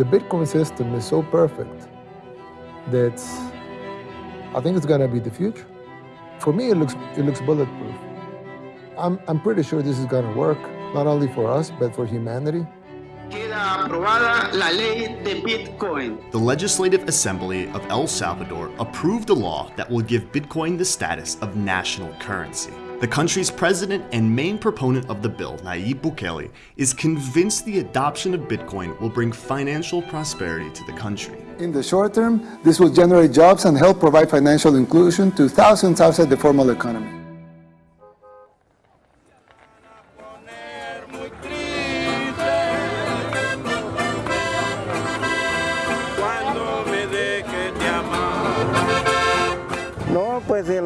the Bitcoin system is so perfect that I think it's gonna be the future. For me, it looks, it looks bulletproof. I'm, I'm pretty sure this is gonna work, not only for us, but for humanity. Queda aprobada la ley de Bitcoin. The Legislative Assembly of El Salvador approved a law that will give Bitcoin the status of national currency. The country's president and main proponent of the bill, Nayib Bukele, is convinced the adoption of Bitcoin will bring financial prosperity to the country. In the short term, this will generate jobs and help provide financial inclusion to thousands outside the formal economy.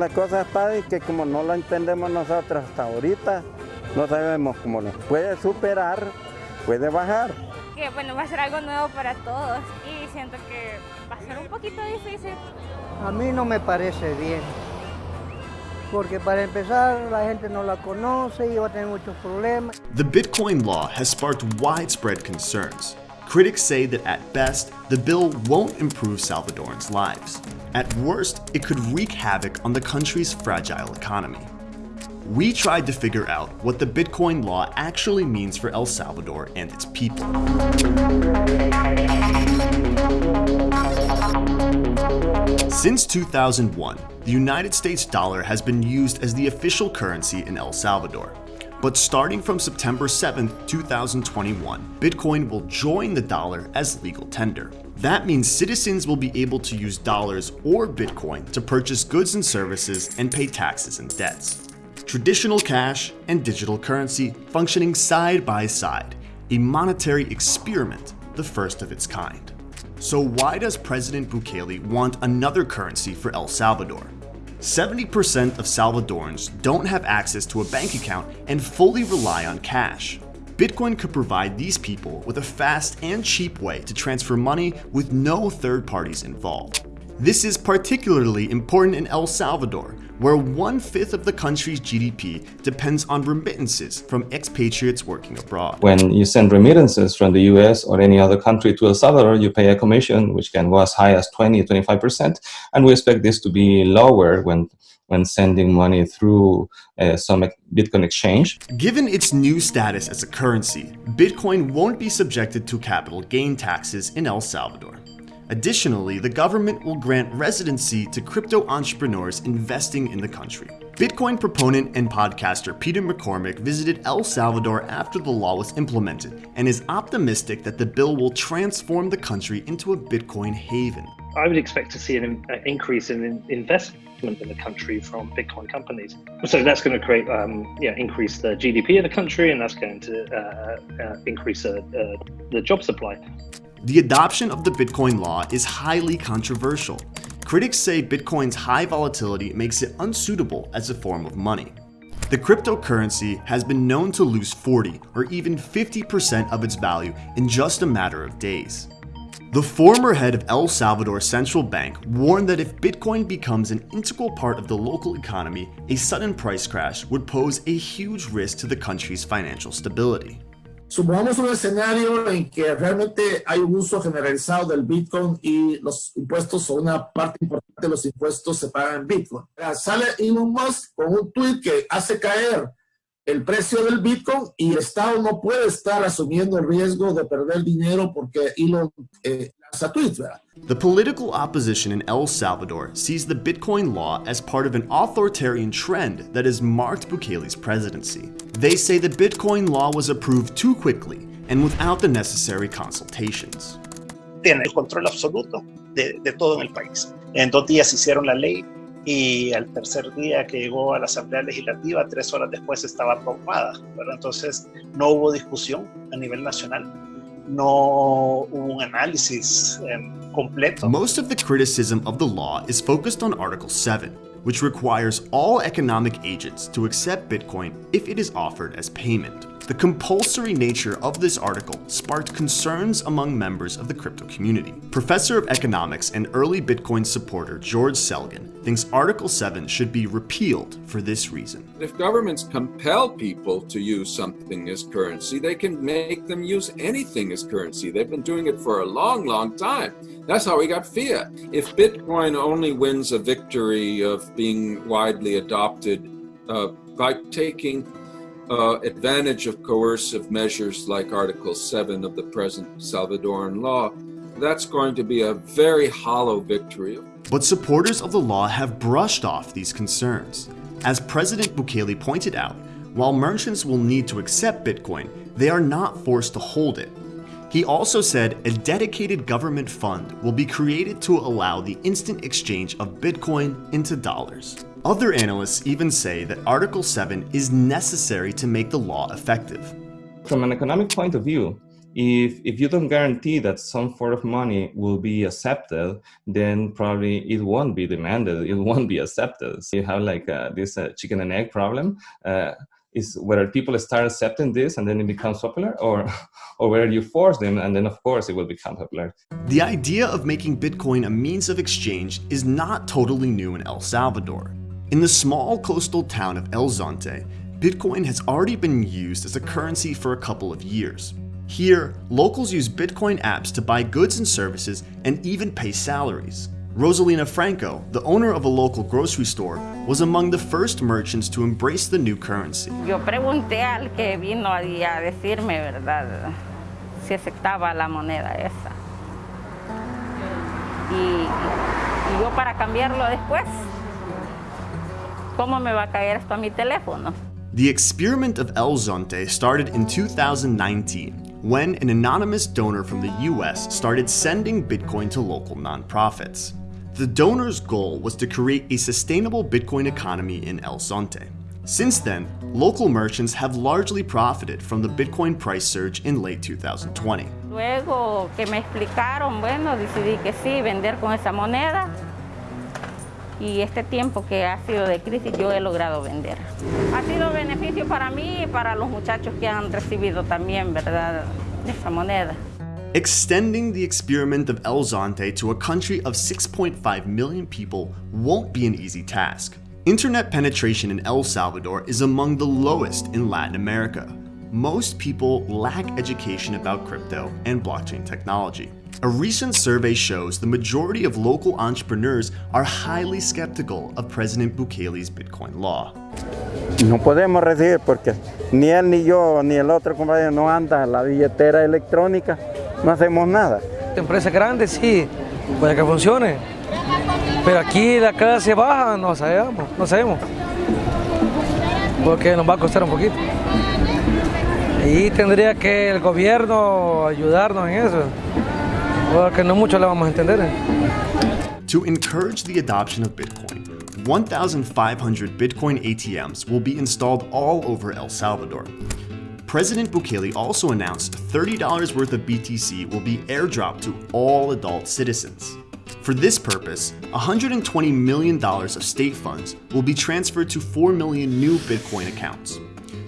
La cosa está y que como no la entendemos nosotros hasta ahorita, no sabemos cómo nos puede superar, puede bajar. Que bueno, va a ser algo nuevo para todos y siento que va a ser un poquito difícil. A mí no me parece bien, porque para empezar la gente no la conoce y va a tener muchos problemas. The Bitcoin law has sparked widespread concerns. Critics say that at best, the bill won't improve Salvadorans' lives. At worst, it could wreak havoc on the country's fragile economy. We tried to figure out what the Bitcoin law actually means for El Salvador and its people. Since 2001, the United States dollar has been used as the official currency in El Salvador. But starting from September 7, 2021, Bitcoin will join the dollar as legal tender. That means citizens will be able to use dollars or Bitcoin to purchase goods and services and pay taxes and debts. Traditional cash and digital currency functioning side by side, a monetary experiment, the first of its kind. So why does President Bukele want another currency for El Salvador? 70% of Salvadorans don't have access to a bank account and fully rely on cash. Bitcoin could provide these people with a fast and cheap way to transfer money with no third parties involved. This is particularly important in El Salvador, where one-fifth of the country's GDP depends on remittances from expatriates working abroad. When you send remittances from the US or any other country to El Salvador, you pay a commission which can go as high as 20 25%, and we expect this to be lower when when sending money through uh, some Bitcoin exchange. Given its new status as a currency, Bitcoin won't be subjected to capital gain taxes in El Salvador. Additionally, the government will grant residency to crypto entrepreneurs investing in the country. Bitcoin proponent and podcaster Peter McCormack visited El Salvador after the law was implemented and is optimistic that the bill will transform the country into a Bitcoin haven. I would expect to see an increase in investment in the country from Bitcoin companies. So that's going to create, um, yeah, increase the GDP of the country, and that's going to uh, uh, increase uh, the job supply. The adoption of the Bitcoin law is highly controversial. Critics say Bitcoin's high volatility makes it unsuitable as a form of money. The cryptocurrency has been known to lose 40 or even 50% of its value in just a matter of days. The former head of El Salvador's Central Bank warned that if Bitcoin becomes an integral part of the local economy, a sudden price crash would pose a huge risk to the country's financial stability. Supongamos un escenario en que realmente hay un uso generalizado del Bitcoin y los impuestos o una parte importante de los impuestos se pagan en Bitcoin. Sale Elon Musk con un tweet que hace caer el precio del Bitcoin y el Estado no puede estar asumiendo el riesgo de perder dinero porque Elon eh. The political opposition in El Salvador sees the Bitcoin law as part of an authoritarian trend that has marked Bukele's presidency. They say the Bitcoin law was approved too quickly and without the necessary consultations. Tiene el control absoluto de, de todo en el país. En dos días hicieron la ley y al tercer día que llegó a la Asamblea Legislativa, tres horas después estaba aprobada. ¿verdad? Entonces no hubo discusión a nivel nacional. No hubo un análisis completo. Most of the criticism of the law is focused on Article 7, which requires all economic agents to accept Bitcoin if it is offered as payment. The compulsory nature of this article sparked concerns among members of the crypto community. Professor of Economics and early Bitcoin supporter George Selgin thinks Article 7 should be repealed for this reason. If governments compel people to use something as currency, they can make them use anything as currency. They've been doing it for a long, long time. That's how we got fiat. If Bitcoin only wins a victory of being widely adopted uh, by taking uh, advantage of coercive measures like Article 7 of the present Salvadoran law, that's going to be a very hollow victory. But supporters of the law have brushed off these concerns. As President Bukele pointed out, while merchants will need to accept Bitcoin, they are not forced to hold it. He also said a dedicated government fund will be created to allow the instant exchange of Bitcoin into dollars. Other analysts even say that Article 7 is necessary to make the law effective. From an economic point of view, if, if you don't guarantee that some form of money will be accepted, then probably it won't be demanded, it won't be accepted. So you have like uh, this uh, chicken and egg problem. Uh, is whether people start accepting this and then it becomes popular or, or whether you force them and then of course it will become popular. The idea of making Bitcoin a means of exchange is not totally new in El Salvador. In the small coastal town of El Zonte, Bitcoin has already been used as a currency for a couple of years. Here, locals use Bitcoin apps to buy goods and services and even pay salaries. Rosalina Franco, the owner of a local grocery store, was among the first merchants to embrace the new currency. Yo pregunté al que vino a decirme, ¿verdad? Si aceptaba la moneda esa. Y, y yo para cambiarlo después, ¿cómo me va a caer esto a mi teléfono? The experiment of El Zonte started in 2019 when an anonymous donor from the US started sending Bitcoin to local nonprofits. The donor's goal was to create a sustainable Bitcoin economy in El Zonte. Since then, local merchants have largely profited from the Bitcoin price surge in late 2020. Luego que me explicaron, bueno, decidí que sí, vender con esa moneda. Y este tiempo que ha sido de crisis yo he logrado vender. Ha sido beneficio para mí y para los muchachos que han recibido también, ¿verdad? Esa moneda. Extending the experiment of El Zonte to a country of 6.5 million people won't be an easy task. Internet penetration in El Salvador is among the lowest in Latin America. Most people lack education about crypto and blockchain technology. A recent survey shows the majority of local entrepreneurs are highly skeptical of President Bukele's Bitcoin law. No podemos recibir porque ni él ni yo ni el otro compañero no anda la billetera electrónica, no hacemos nada. Empresas grandes sí, puede que funcione, pero aquí la clase baja no sabemos, no sabemos, porque nos va a costar un poquito. Y tendría que el gobierno ayudarnos en eso. porque no mucho le vamos a entender. To encourage the adoption of Bitcoin, 1,500 Bitcoin ATMs will be installed all over El Salvador. President Bukele also announced $30 worth of BTC will be airdropped to all adult citizens. For this purpose, $120 million of state funds will be transferred to 4 million new Bitcoin accounts.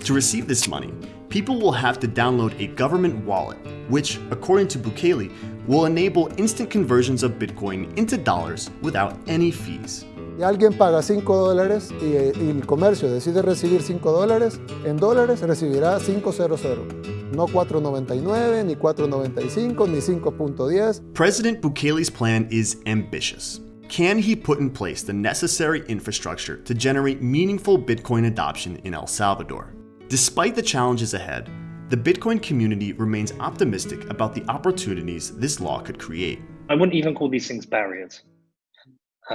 To receive this money, people will have to download a government wallet, which, according to Bukele, will enable instant conversions of Bitcoin into dollars without any fees. Y alguien paga 5 dólares y, y, el comercio decide recibir 5 dólares, en dólares recibirá 500, no 4.99, ni 4.95, ni 5.10. President Bukele's plan is ambitious. Can he put in place the necessary infrastructure to generate meaningful Bitcoin adoption in El Salvador? Despite the challenges ahead, the Bitcoin community remains optimistic about the opportunities this law could create. I wouldn't even call these things barriers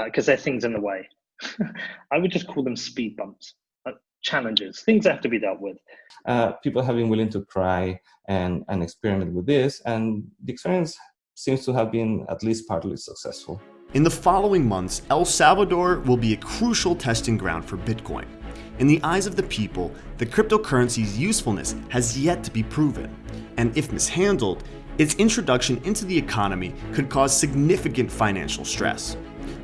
because uh, they're things in the way. I would just call them speed bumps, uh, challenges, things that have to be dealt with. Uh, people have been willing to try and, and experiment with this, and the experience seems to have been at least partly successful. In the following months, El Salvador will be a crucial testing ground for Bitcoin. In the eyes of the people, the cryptocurrency's usefulness has yet to be proven, and if mishandled, its introduction into the economy could cause significant financial stress.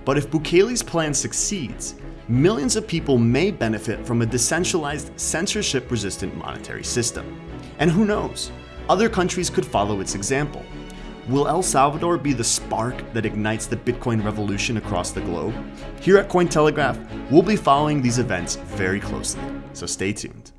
But if Bukele's plan succeeds, millions of people may benefit from a decentralized, censorship-resistant monetary system. And who knows, other countries could follow its example. Will El Salvador be the spark that ignites the Bitcoin revolution across the globe? Here at Cointelegraph, we'll be following these events very closely, so stay tuned.